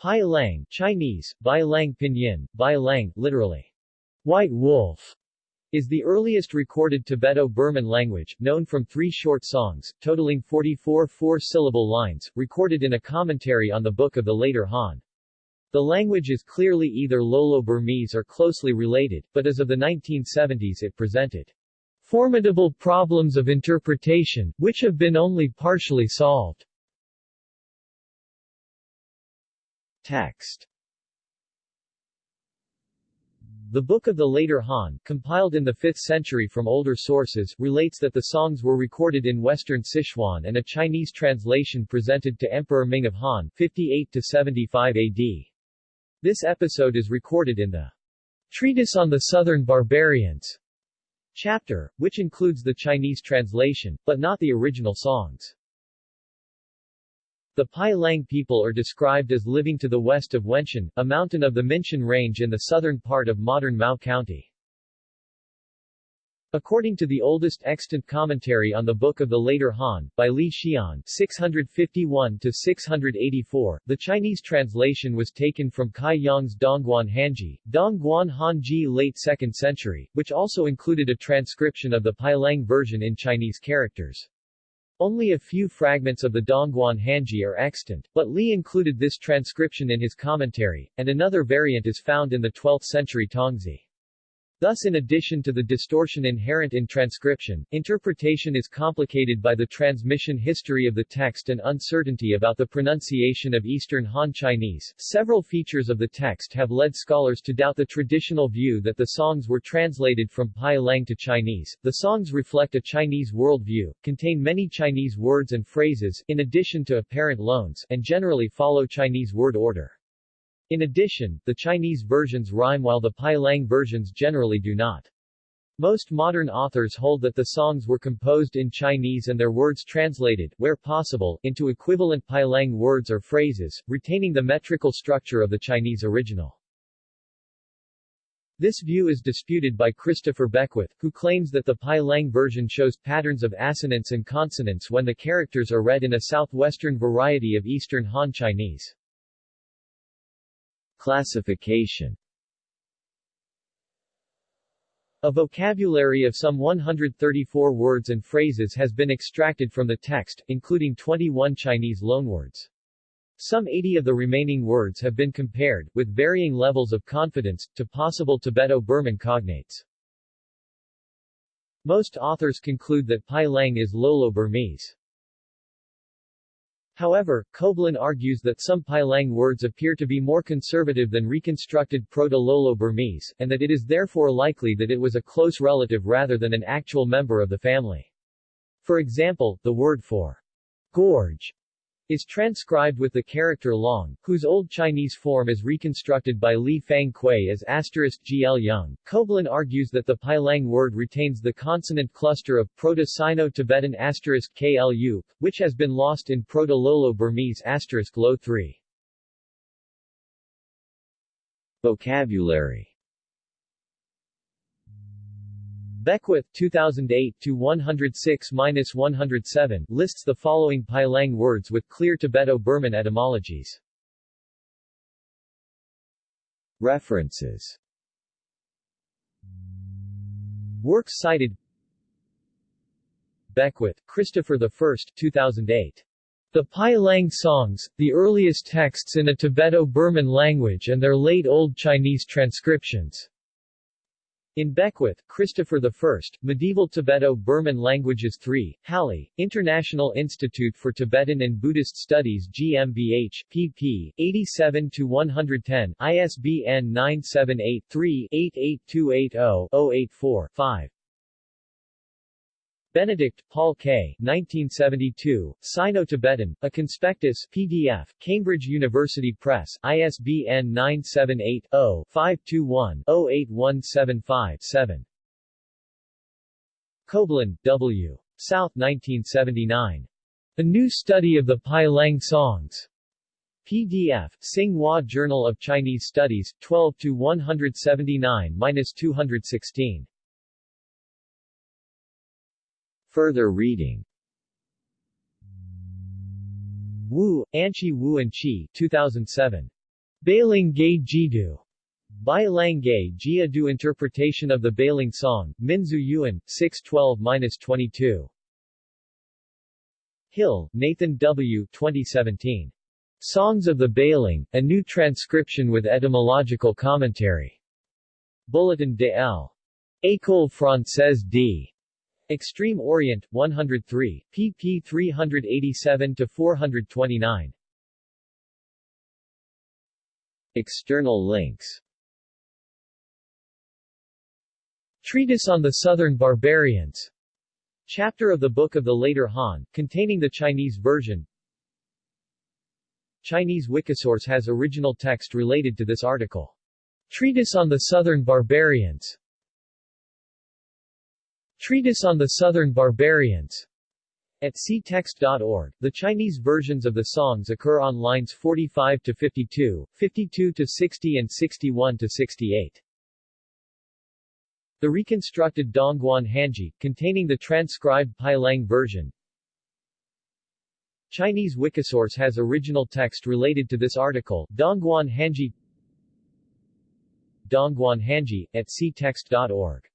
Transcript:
Pai Lang, Chinese, Bai Lang Pinyin, Bai Lang, literally, White Wolf, is the earliest recorded Tibeto-Burman language, known from three short songs, totaling 44 four-syllable lines, recorded in a commentary on the Book of the Later Han. The language is clearly either Lolo-Burmese or closely related, but as of the 1970s it presented formidable problems of interpretation, which have been only partially solved. Text The Book of the Later Han, compiled in the 5th century from older sources, relates that the songs were recorded in western Sichuan and a Chinese translation presented to Emperor Ming of Han 58-75 AD. This episode is recorded in the Treatise on the Southern Barbarians chapter, which includes the Chinese translation, but not the original songs. The Pai Lang people are described as living to the west of Wenshan, a mountain of the Minshan Range in the southern part of modern Mao County. According to the oldest extant commentary on the Book of the Later Han, by Li Xian 651-684, the Chinese translation was taken from Cai Yong's Dongguan Hanji, Dongguan Hanji late 2nd century, which also included a transcription of the Pai Lang version in Chinese characters. Only a few fragments of the Dongguan Hanji are extant, but Li included this transcription in his commentary, and another variant is found in the 12th century Tongzhi. Thus in addition to the distortion inherent in transcription, interpretation is complicated by the transmission history of the text and uncertainty about the pronunciation of Eastern Han Chinese. Several features of the text have led scholars to doubt the traditional view that the songs were translated from Pai Lang to Chinese. The songs reflect a Chinese worldview, contain many Chinese words and phrases, in addition to apparent loans, and generally follow Chinese word order. In addition, the Chinese versions rhyme while the Pai Lang versions generally do not. Most modern authors hold that the songs were composed in Chinese and their words translated, where possible, into equivalent Pai Lang words or phrases, retaining the metrical structure of the Chinese original. This view is disputed by Christopher Beckwith, who claims that the Pai Lang version shows patterns of assonance and consonance when the characters are read in a southwestern variety of Eastern Han Chinese. Classification A vocabulary of some 134 words and phrases has been extracted from the text, including 21 Chinese loanwords. Some 80 of the remaining words have been compared, with varying levels of confidence, to possible Tibeto-Burman cognates. Most authors conclude that Pai Lang is Lolo-Burmese. However, Coblin argues that some Pai Lang words appear to be more conservative than reconstructed Proto-Lolo-Burmese, and that it is therefore likely that it was a close relative rather than an actual member of the family. For example, the word for gorge is transcribed with the character long, whose Old Chinese form is reconstructed by Li Fang Kuei as asterisk gl young. Coblin argues that the Pai Lang word retains the consonant cluster of Proto-Sino-Tibetan asterisk klu, which has been lost in Proto-Lolo-Burmese asterisk lo 3. Vocabulary Beckwith 2008-106-107 lists the following Pai Lang words with clear Tibeto-Burman etymologies. References Works cited Beckwith, Christopher I 2008. The Pai Lang songs, the earliest texts in a Tibeto-Burman language and their late Old Chinese transcriptions. In Beckwith, Christopher I, Medieval Tibeto-Burman Languages 3, Halle, International Institute for Tibetan and Buddhist Studies GmbH, pp. 87-110, ISBN 978-3-88280-084-5. Benedict, Paul K. 1972, Sino-Tibetan, A Conspectus PDF, Cambridge University Press, ISBN 978-0-521-08175-7. Coblin, W. South 1979. A New Study of the Pai Lang Songs. PDF, Tsinghua Journal of Chinese Studies, 12-179-216. Further reading Wu, Anqi Wu and Chi 2007. Bailang Gay Jidu Bai Lang Gay Jia Du Interpretation of the Bailang Song, Minzu Yuwen, 612-22. Hill, Nathan W. 2017. Songs of the Bailang, a new transcription with etymological commentary. Bulletin de L. École Française d. Extreme Orient, 103, pp 387-429. External links Treatise on the Southern Barbarians Chapter of the Book of the Later Han, containing the Chinese version Chinese Wikisource has original text related to this article. Treatise on the Southern Barbarians Treatise on the Southern Barbarians at ctext.org, the Chinese versions of the songs occur on lines 45 to 52, 52 to 60 and 61 to 68. The reconstructed Dongguan Hanji, containing the transcribed Pailang version. Chinese Wikisource has original text related to this article, Dongguan Hanji Dongguan Hanji, at ctext.org